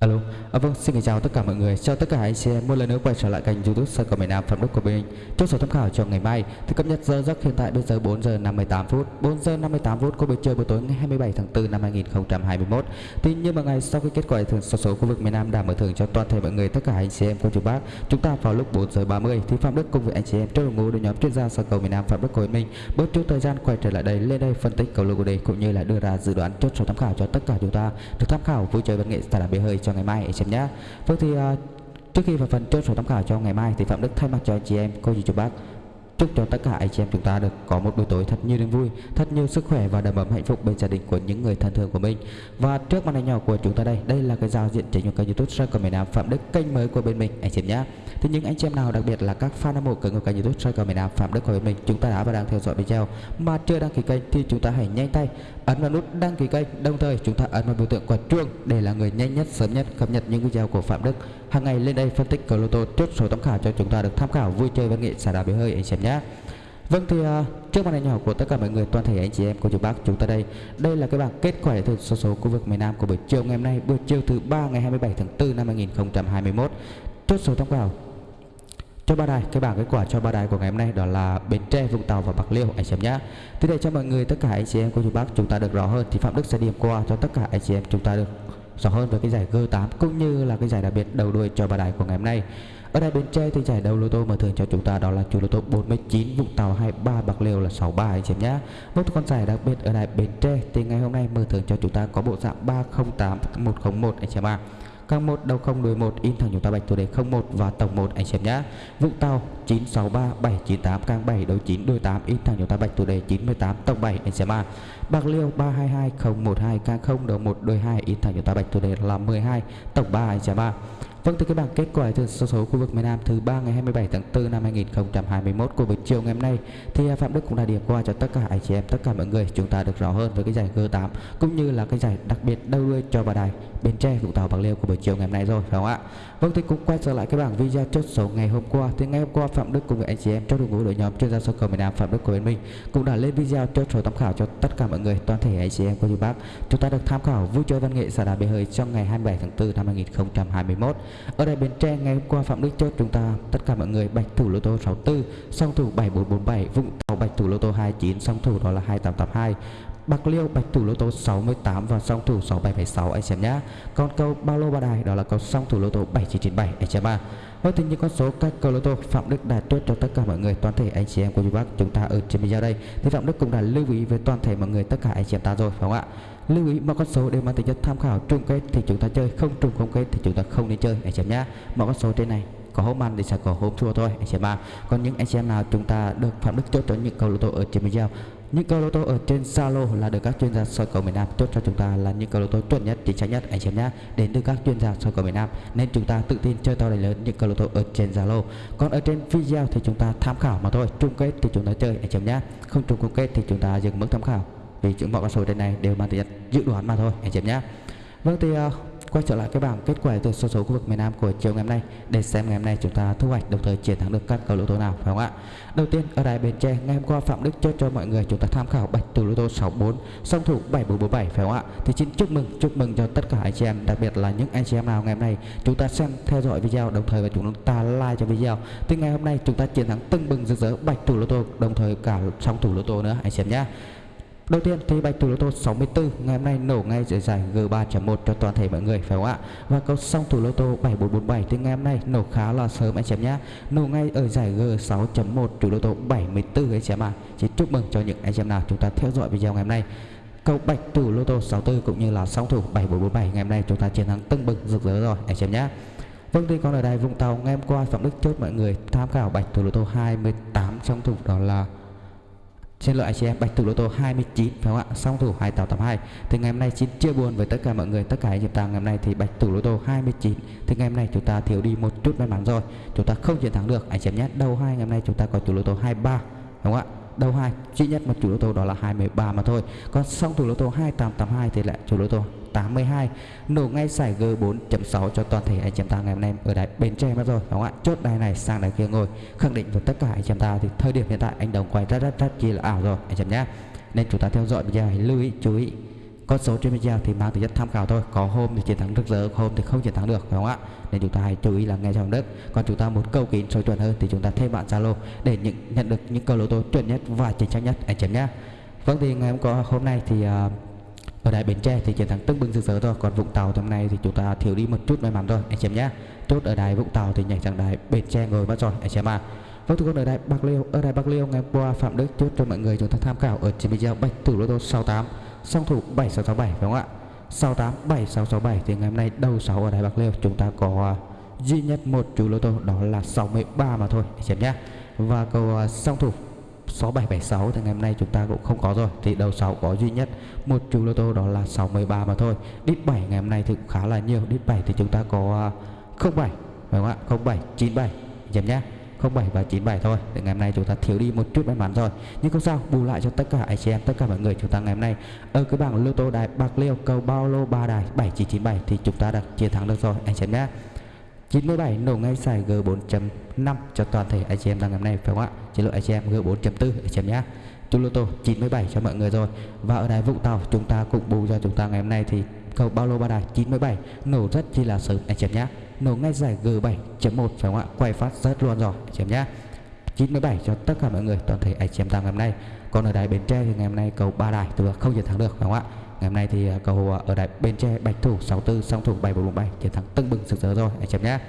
Alo, à, vâng, xin chào tất cả mọi người. Chào tất cả anh chị em một lần nữa quay trở lại kênh YouTube Sân cầu miền Nam Phạm Đức của mình. Chốt số tham khảo cho ngày mai thì cập nhật giờ giấc hiện tại bây giờ 4 giờ 58 phút, 4 giờ 58 phút của buổi trưa buổi tối ngày 27 tháng 4 năm 2021. Tuy như mà ngày sau khi kết quả thường số số khu vực miền Nam đảm mở thưởng cho toàn thể mọi người tất cả anh chị em cô chú bác, chúng ta vào lúc 4 giờ 30 thì Phạm Đức cùng với anh chị em trong đội ngũ đội nhóm chuyên gia sân cầu miền Nam Phạm Đức của mình bớt chút thời gian quay trở lại đây lên đây phân tích cầu lô của đề cũng như là đưa ra dự đoán chốt số tham khảo cho tất cả chúng ta được tham khảo vui chơi văn nghệ xả là bể hơi cho ngày mai anh chị em nhé. Vâng thì uh, trước khi vào phần chốt số tham khảo cho ngày mai thì Phạm Đức thay mặt cho anh chị em, cô dì chú bác chúc cho tất cả anh chị em chúng ta được có một buổi tối thật nhiều niềm vui, thật nhiều sức khỏe và đầm ấm hạnh phúc bên gia đình của những người thân thương của mình. Và trước màn hình nhỏ của chúng ta đây, đây là cái giao diện chính của kênh YouTube Soi cầu miền Nam Phạm Đức kênh mới của bên mình anh chị em nhé. Thì những anh chị em nào đặc biệt là các fan hâm mộ kênh của kênh YouTube Soi cầu miền Nam Phạm Đức của bên mình, chúng ta đã và đang theo dõi video mà chưa đăng ký kênh thì chúng ta hãy nhanh tay ấn vào nút đăng ký kênh, đồng thời chúng ta ấn vào biểu tượng quả chuông để là người nhanh nhất sớm nhất cập nhật những video của Phạm Đức hàng ngày lên đây phân tích cầu lô tô chốt số tham khảo cho chúng ta được tham khảo vui chơi văn nghệ xả đá bể hơi anh chị em nhé. Vâng thì uh, trước màn hình nhỏ của tất cả mọi người toàn thể anh chị em cô chú bác chúng ta đây đây là cái bảng kết quả từ số số khu vực miền Nam của buổi chiều ngày hôm nay buổi chiều thứ ba ngày 27 tháng 4 năm 2021 chốt số tham khảo cho ba đài cái bảng kết quả cho ba đài của ngày hôm nay đó là Bến Tre, Vũng Tàu và Bạc Liêu anh chị em nhé. Thì để cho mọi người tất cả anh chị em cô chú bác chúng ta được rõ hơn thì Phạm Đức sẽ điểm qua cho tất cả anh chị em chúng ta được rõ hơn về cái giải G8 cũng như là cái giải đặc biệt đầu đuôi cho ba đài của ngày hôm nay. Ở đây bên Tre thì giải đấu lô tô mà thường cho chúng ta đó là chủ lô tô 49, Vũng Tàu 23, Bạc Liêu là 63 anh chị em nhá. Một con giải đặc biệt ở đây bên Tre thì ngày hôm nay mở thưởng cho chúng ta có bộ dạng 308 101 anh chị em ạ. Càng 1 đầu 0 đuôi 1 in thẳng chúng ta bạch thủ đề 01 và tổng 1 anh xem nhá. Vũng Tàu 963 798 càng 7 đầu 9 đuôi 8 in thẳng chúng ta bạch thủ đề 98 tổng 7 anh xem à. Bạc Liêu 322 012 càng 0 đầu 1 đuôi 2 in thẳng chúng ta bạch thủ đề là 12 tổng 3 anh xem à. Vâng từ cái bảng kết quả từ số số khu vực miền Nam thứ ba ngày 27 tháng 4 năm 2021 của buổi chiều ngày hôm nay thì à, Phạm Đức cũng đã điểm qua cho tất cả anh chị em, tất cả mọi người, chúng ta được rõ hơn với cái giải G8 cũng như là cái giải đặc biệt đầu đuôi cho bà đài Bến Tre, Vũng Tàu, Bạc Liêu của buổi chiều ngày hôm nay rồi, phải không ạ? Vâng thì cũng quay trở lại cái bảng video chốt số ngày hôm qua. Thì ngày hôm qua, Phạm Đức cùng với anh chị em trong đội ngũ đội nhóm chuyên gia soccer cầu miền Nam Phạm Đức của bên mình cũng đã lên video chốt số tham khảo cho tất cả mọi người, toàn thể anh chị em của chú bác chúng ta được tham khảo vui chơi văn nghệ xã đà bể hơi trong ngày 27 tháng 4 năm 2021 ở đây Bến Tre, ngày hôm qua Phạm Đức chốt chúng ta, tất cả mọi người bạch thủ lô tô 64 song thủ 7447 Vũng Tàu bạch thủ lô tô 29 song thủ đó là 2882 Bạc Liêu bạch thủ lô tô 68 và song thủ 6776 anh xem nhá. Còn câu bao lô ba đài, đó là câu song thủ lô tô 7997 anh xem à. Vâng thì những con số các cầu lô tô, Phạm Đức đã tuyết cho tất cả mọi người, toàn thể anh chị em của chú bác chúng ta ở trên video đây thì Phạm Đức cũng đã lưu ý với toàn thể mọi người, tất cả anh chị em ta rồi, phải không ạ? Lưu ý mọi con số đều mang tính chất tham khảo chung kết thì chúng ta chơi, không trùng không kết thì chúng ta không nên chơi, anh chị em nhá. Mọi con số trên này, có hôm ăn thì sẽ có hôm thua thôi, anh chị em à. Còn những anh chị em nào chúng ta được Phạm Đức chốt cho những cầu lô tô ở trên video những câu lô tô ở trên Zalo là được các chuyên gia soi cầu miền Nam chốt cho chúng ta là những câu lô tô chuẩn nhất, chính xác nhất anh chị em nhé. Đến từ các chuyên gia soi cầu miền Nam nên chúng ta tự tin chơi to đánh lớn những câu lô tô ở trên Zalo. Còn ở trên video thì chúng ta tham khảo mà thôi. Chung kết thì chúng ta chơi anh chị em nhé. Không chung kết thì chúng ta dừng mức tham khảo. Vì những mọi con số trên này đều mang tính dự đoán mà thôi anh chị em nhé. Vâng thì uh, quay trở lại cái bảng kết quả từ số số khu vực miền Nam của chiều ngày hôm nay để xem ngày hôm nay chúng ta thu hoạch đồng thời chiến thắng được các cầu lô tô nào, phải không ạ? Đầu tiên, ở đài Bến Tre, ngày hôm qua Phạm Đức chốt cho mọi người chúng ta tham khảo bạch từ lô tô 64 song thủ 7447 phải không ạ? Thì xin chúc mừng chúc mừng cho tất cả anh chị em, đặc biệt là những anh chị em nào ngày hôm nay chúng ta xem, theo dõi video, đồng thời và chúng ta like cho video. Thì ngày hôm nay chúng ta chiến thắng tưng bừng rực rỡ bạch thủ lô tô đồng thời cả song thủ lô tô nữa, anh chị em nhé. Đầu tiên thì bạch thủ lô tô 64 ngày hôm nay nổ ngay dưới giải G3.1 cho toàn thể mọi người, phải không ạ? Và câu song thủ lô tô 7447 thì ngày hôm nay nổ khá là sớm anh chị em nhé. Nổ ngay ở giải G6.1 chủ lô tô 74 anh chị em ạ. Chỉ chúc mừng cho những anh chị em nào chúng ta theo dõi video ngày hôm nay. Câu bạch thủ lô tô 64 cũng như là song thủ 7447 ngày hôm nay chúng ta chiến thắng tưng bừng rực rỡ rồi anh chị em nhé. Vâng thì còn ở đài Vũng Tàu, ngày hôm qua Phạm Đức chốt mọi người tham khảo bạch thủ lô tô 28 song thủ, đó là Xin lỗi anh chị em, bạch thủ lô tô 29 phải không ạ? Song thủ 2882. Thì ngày hôm nay xin chia buồn với tất cả mọi người, tất cả anh chị ta ngày hôm nay thì bạch thủ lô tô 29. Thì ngày hôm nay chúng ta thiếu đi một chút may mắn rồi. Chúng ta không chiến thắng được anh chị em nhé. Đầu hai ngày hôm nay chúng ta có chủ lô tô 23 đúng không ạ? Đầu hai? Duy nhất một chủ lô tô đó là 23 mà thôi. Còn xong thủ lô tô 2882 thì lại chủ lô tô 82 nổ ngay giải G4.6 cho toàn thể anh chị em ta, ngày hôm nay ở đài Bến Tre mất rồi, đúng không ạ? Chốt đài này, sang đài kia ngồi. Khẳng định với tất cả anh chị em ta thì thời điểm hiện tại anh đồng quay rất rất rất chi là ảo rồi, anh chị em nhé. Nên chúng ta theo dõi video hãy lưu ý, chú ý con số trên video thì mang tính chất tham khảo thôi. Có hôm thì chiến thắng rực rỡ hôm thì không chiến thắng được phải không ạ? Nên chúng ta hãy chú ý là nghe trong đất. Còn chúng ta muốn câu kín số chuẩn hơn thì chúng ta thêm bạn zalo để những nhận được những câu lô tô chuẩn nhất và chính xác nhất. Anh chị nhé vâng thì ngày hôm qua hôm nay thì uh, ở đại bến tre thì chiến thắng tưng bừng rực rỡ thôi. Còn vũng tàu hôm nay thì chúng ta thiếu đi một chút may mắn thôi. Anh chị em nhé chốt ở đài vũng tàu thì nhảy sang đài bến tre ngồi mất rồi. Anh chị em à vâng thưa con ở đài bạc liêu ở đài bạc liêu ngày hôm qua phạm đức chốt cho mọi người chúng ta tham khảo ở trên video bạch thủ lô tô 68 song thủ 7667 phải không ạ? 68 7667 thì ngày hôm nay đầu 6 ở đài bạc liêu chúng ta có uh, duy nhất một chú lô tô đó là 63 mà thôi anh chị em nhé và cầu uh, à, song thủ 6776 thì ngày hôm nay chúng ta cũng không có rồi thì đầu 6 có duy nhất một chú lô tô đó là 63 mà thôi. Đít 7 ngày hôm nay thì cũng khá là nhiều đít 7 thì chúng ta có à, 07 phải không ạ? 07 97 chấm nhé 07 và 97 thôi thì ngày hôm nay chúng ta thiếu đi một chút may mắn rồi nhưng không sao, bù lại cho tất cả anh chị em, tất cả mọi người chúng ta ngày hôm nay ở cái bảng lô tô đài bạc liêu, cầu bao lô ba đài 7997 thì chúng ta đã chiến thắng được rồi, anh chị em nhé 97 nổ ngay xài G4.5 cho toàn thể anh chị em đang ngày hôm nay, phải không ạ? Chế độ anh chị em G4.4 anh chị em nhé. Chu lô tô 97 cho mọi người rồi. Và ở đài Vũng Tàu, chúng ta cũng bù cho chúng ta ngày hôm nay thì cầu bao lô ba đài 97 nổ rất chi là sớm, anh chị em nhé. Nổ ngay giải G7.1 phải không ạ? Quay phát rất luôn rồi chém chị em nhé. 97 cho tất cả mọi người, toàn thể anh chị em ngày hôm nay. Còn ở đài Bến Tre thì ngày hôm nay cầu ba đài tôi không chiến thắng được, phải không ạ? ngày hôm nay thì à, cầu à, ở đài bên tre bạch thủ 64 song thủ 7447 chiến thắng tưng bừng sực sỡ rồi, anh em nhá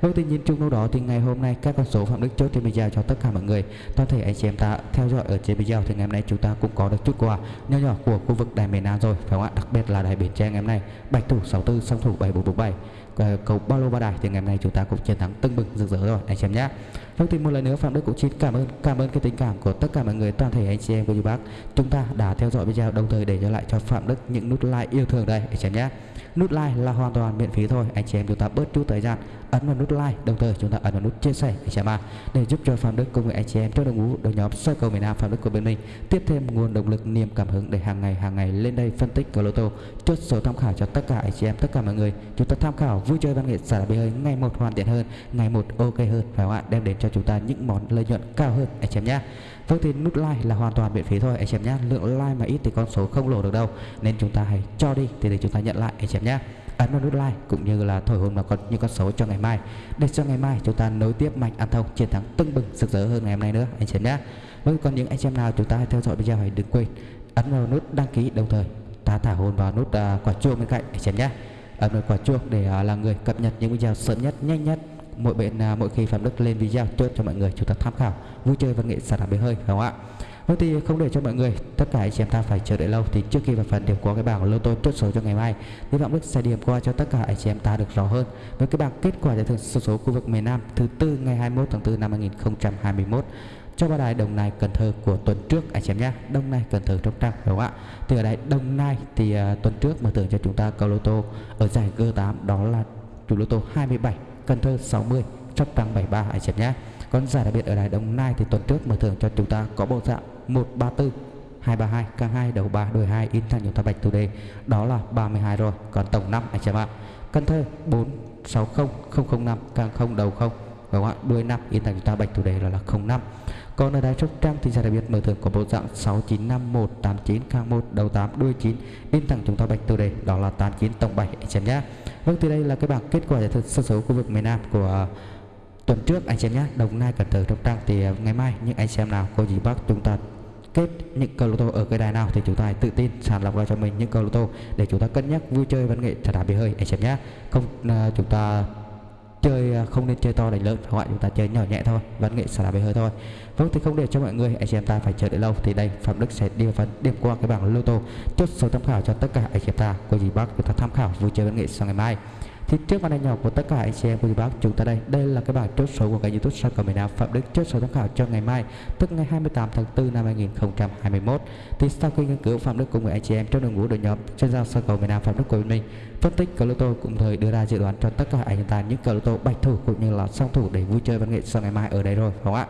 với tình nhìn chung đâu đó thì ngày hôm nay các con số phạm đức chốt trên video cho tất cả mọi người toàn thể anh chị em ta theo dõi ở trên video thì ngày hôm nay chúng ta cũng có được chút quà nhỏ nhỏ của khu vực đài miền Nam rồi, phải không ạ đặc biệt là đài biển tre ngày hôm nay, bạch thủ 64 song thủ 7447 Ờ, cầu bao lô ba đài thì ngày hôm nay chúng ta cũng chiến thắng tưng bừng, rực rỡ rồi, anh chị em nhé. Thông tin một lần nữa, Phạm Đức cũng xin cảm ơn cảm ơn cái tình cảm của tất cả mọi người, toàn thể anh chị em của chú bác chúng ta đã theo dõi video đồng thời để cho lại cho Phạm Đức những nút like yêu thương đây, anh chị em nhé. Nút like là hoàn toàn miễn phí thôi, anh chị em chúng ta bớt chút thời gian ấn vào nút like, đồng thời chúng ta ấn vào nút chia sẻ, anh chị em à để giúp cho Phạm Đức cùng với anh chị em trong đội ngũ đội nhóm soi cầu miền Nam Phạm Đức của bên mình tiếp thêm nguồn động lực, niềm cảm hứng để hàng ngày hàng ngày lên đây phân tích cờ lô tô, chốt số tham khảo cho tất cả anh chị em, tất cả mọi người. Chúng ta tham khảo vui chơi văn nghệ xả bê hơi. Ngày một hoàn thiện hơn ngày một ok hơn. Phải không ạ? Đem đến cho chúng ta những món lợi nhuận cao hơn. Anh chị em nhé Vâng thì nút like là hoàn toàn miễn phí thôi anh chị em nhé Lượng like mà ít thì con số không lỗ được đâu. Nên chúng ta hãy cho đi thì để chúng ta nhận lại anh chị em nhé ấn vào nút like cũng như là thổi hồn vào con những con số cho ngày mai. Để cho ngày mai chúng ta nối tiếp mạnh ăn thông chiến thắng tưng bừng rực rỡ hơn ngày hôm nay nữa anh chị em nhé vâng còn những anh chị em nào chúng ta hãy theo dõi video hãy đừng quên ấn vào nút đăng ký đồng thời ta thả hồn vào nút uh, quả chuông bên cạnh anh chị em nhé À, ấn vào quả chuông để à, là người cập nhật những video sớm nhất, nhanh nhất. Mỗi bên à, mỗi khi phạm đức lên video, chốt cho mọi người chúng ta tham khảo, vui chơi văn nghệ sản phẩm bể hơi, phải không ạ? Vậy thì không để cho mọi người, tất cả anh chị em ta phải chờ đợi lâu, thì trước khi vào phần điểm có cái bảng lô tô chốt số cho ngày mai. Thì Phạm Đức sẽ điểm qua cho tất cả anh chị em ta được rõ hơn. Với cái bảng kết quả giải thưởng số số khu vực miền Nam thứ tư ngày 21 tháng 4 năm 2021 cho ba đài Đồng Nai Cần Thơ của tuần trước anh em nhé. Đồng Nai Cần Thơ trong trang đúng không ạ? Thì ở đây Đồng Nai thì uh, tuần trước mở thưởng cho chúng ta cầu lô tô ở giải G8 đó là chủ lô tô 27 Cần Thơ 60 trong trang 73 anh em nhé. Còn giải đặc biệt ở đài Đồng Nai thì tuần trước mở thưởng cho chúng ta có bộ dạng 134 232 càng 2 đầu 3 đuôi 2 in thành chúng ta bạch thủ đề. Đó là 32 rồi còn tổng 5 anh em ạ. Cần Thơ 460 005 càng 0 đầu 0 và các ạ đuôi 5 in thành chúng ta bạch thủ đề là, là 05 còn ở đài Sóc Trăng thì sẽ đặc biệt mở thưởng có bộ dạng 695 khang 1 đầu 8 đuôi 9 in thẳng chúng ta bạch thủ đề đó là 89 tổng 7 anh chị em nhé Vâng thì đây là cái bảng kết quả giải thưởng sơ số khu vực miền Nam của tuần trước. Anh chị em nhé Đồng Nai Cần Thơ sóc Trăng. Thì ờ, ngày mai những anh xem nào cô dì bác chúng ta kết những câu lô tô ở cái đài nào thì chúng ta hãy tự tin sàng lọc ra cho mình những câu lô tô để chúng ta cân nhắc vui chơi văn nghệ trả đá bia hơi. Anh xem nhé không uh, chúng ta chơi à, không nên chơi to đánh lớn các bạn chúng ta chơi nhỏ nhẹ thôi, văn nghệ xả là bia hơi thôi. Vâng thì không để cho mọi người, anh chị em ta phải chờ đợi lâu, thì đây, phạm đức sẽ đi phần điểm qua cái bảng lô tô. Chốt số tham khảo cho tất cả anh chị em ta. Có gì bác chúng ta tham khảo, vui chơi văn nghệ sau ngày mai thì trước màn hình nhỏ của tất cả anh chị em cô chú bác chúng ta đây. Đây là cái bảng chốt số của kênh youtube soi cầu miền Nam. Phạm Đức chốt số tham khảo cho ngày mai, tức ngày 28 tháng 4 năm 2021 thì sau khi nghiên cứu, Phạm Đức cùng với anh chị em trong đội ngũ đội nhóm chuyên gia soi cầu miền Nam Phạm Đức của mình phân tích cờ lô tô cũng thời đưa ra dự đoán cho tất cả anh ta những cờ lô tô bạch thủ cũng như là song thủ để vui chơi văn nghệ sau ngày mai ở đây rồi không ạ?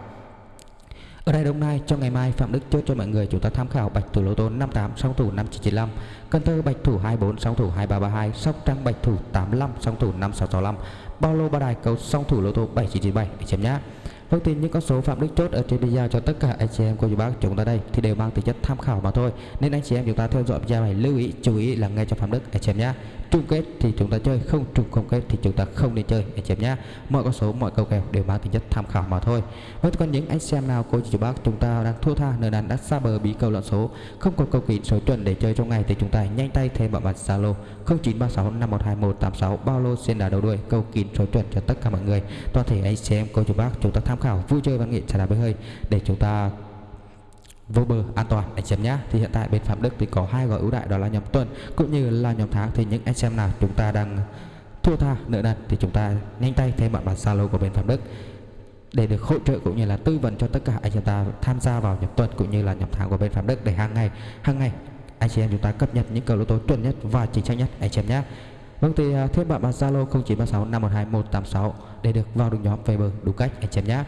Ở đây Đồng Nai cho ngày mai, Phạm Đức chốt cho mọi người chúng ta tham khảo bạch thủ lô tô 58 song thủ 5995 Cần Thơ bạch thủ 24 song thủ 2332 Sóc Trăng bạch thủ 85 song thủ 5665 Bao lô ba đài cầu song thủ lô tô 7997 chấm nhá. Vâng tin những con số Phạm Đức chốt ở trên video cho tất cả anh chị em cô chú bác chúng ta đây thì đều mang tính chất tham khảo mà thôi. Nên anh chị em chúng ta theo dõi video này lưu ý, chú ý là nghe cho Phạm Đức, anh chị em nhé. Chung kết thì chúng ta chơi, không trùng không kết thì chúng ta không nên chơi anh chị em nhé. Mọi con số, mọi câu kèo đều mang tính chất tham khảo mà thôi. với còn những anh xem nào cô chú bác chúng ta đang thua tha nơi đàn đã xa bờ bí câu lợn số, không còn câu kín số chuẩn để chơi trong ngày thì chúng ta nhanh tay thêm vào mặt Zalo 0936 512186 bao lô xin đá đầu đuôi câu kín số chuẩn cho tất cả mọi người. Toàn thể anh xem cô chú bác chúng ta tham khảo vui chơi văn nghệ trả đá bơi hơi để chúng ta vô bờ an toàn. Anh xem nhé thì hiện tại bên phạm đức thì có hai gói ưu đại đó là nhóm tuần cũng như là nhóm tháng. Thì những anh xem nào, chúng ta đang thua tha, nợ nần, thì chúng ta nhanh tay thêm bạn bản zalo của bên phạm đức để được hỗ trợ cũng như là tư vấn cho tất cả anh chị ta tham gia vào nhóm tuần cũng như là nhóm tháng của bên phạm đức để hàng ngày hàng ngày anh chị em chúng ta cập nhật những cầu lô tô chuẩn nhất và chính xác nhất. Anh chị em nhé Vâng thì à, thêm bạn bạn Zalo 0936 512 186 để được vào được nhóm về bờ đúng cách. Anh chị em nhé.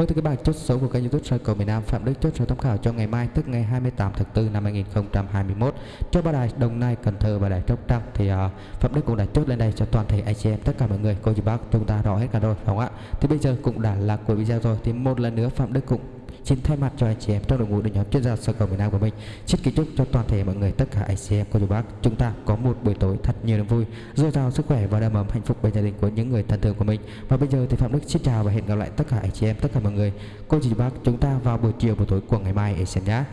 Vâng thưa cái bạn, chốt số của kênh YouTube soi cầu miền Nam Phạm Đức chốt số tham khảo cho ngày mai tức ngày 28 tháng 4 năm 2021 cho ba đài Đồng Nai, Cần Thơ và đài Sóc Trăng thì uh, Phạm Đức cũng đã chốt lên đây cho toàn thể anh chị em tất cả mọi người cô chú bác chúng ta rõ hết cả rồi đúng không ạ? Thì bây giờ cũng đã là cuối video rồi thì một lần nữa Phạm Đức cũng xin thay mặt cho anh chị em, trong đội ngũ đội nhóm chuyên gia sơ cầu miền Nam của mình, xin kính chúc cho toàn thể mọi người, tất cả anh chị em, cô chú bác, chúng ta có một buổi tối thật nhiều niềm vui. Dồi dào sức khỏe và đầm ấm hạnh phúc bên gia đình của những người thân thương của mình. Và bây giờ thì phạm đức xin chào và hẹn gặp lại tất cả anh chị em, tất cả mọi người. Cô chú bác, chúng ta vào buổi chiều buổi tối của ngày mai để xem nhé